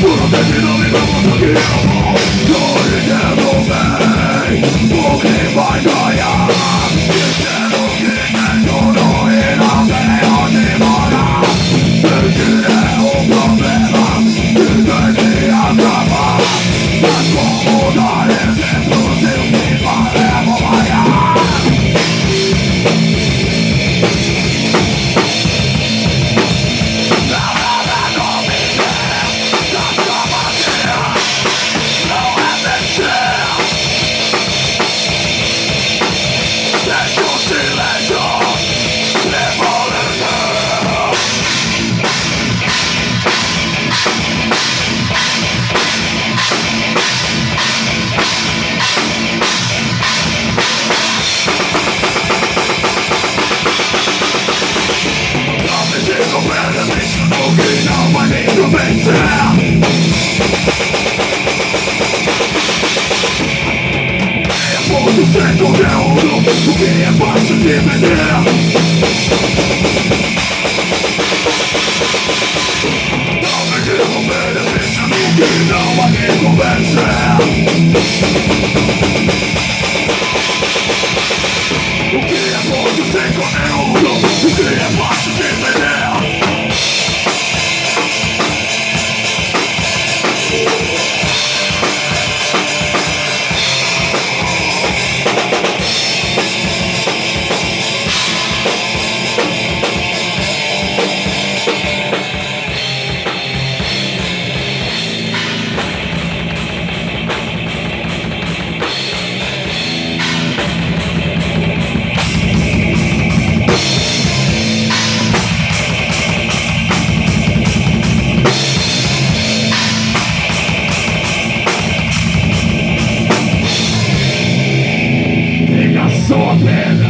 Puro destino, mi vamos a tu che non va che convence so man.